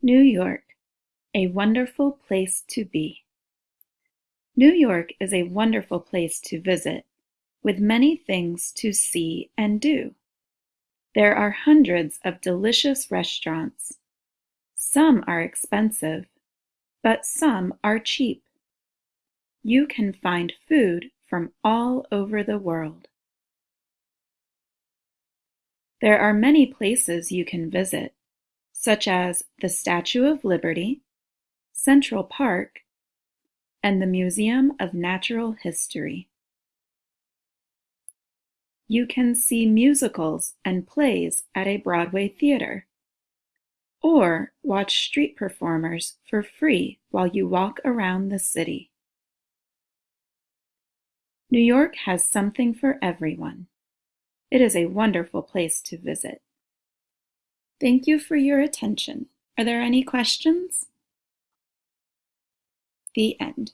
New York, a wonderful place to be. New York is a wonderful place to visit, with many things to see and do. There are hundreds of delicious restaurants. Some are expensive, but some are cheap. You can find food from all over the world. There are many places you can visit such as the Statue of Liberty, Central Park, and the Museum of Natural History. You can see musicals and plays at a Broadway theater, or watch street performers for free while you walk around the city. New York has something for everyone. It is a wonderful place to visit. Thank you for your attention. Are there any questions? The end.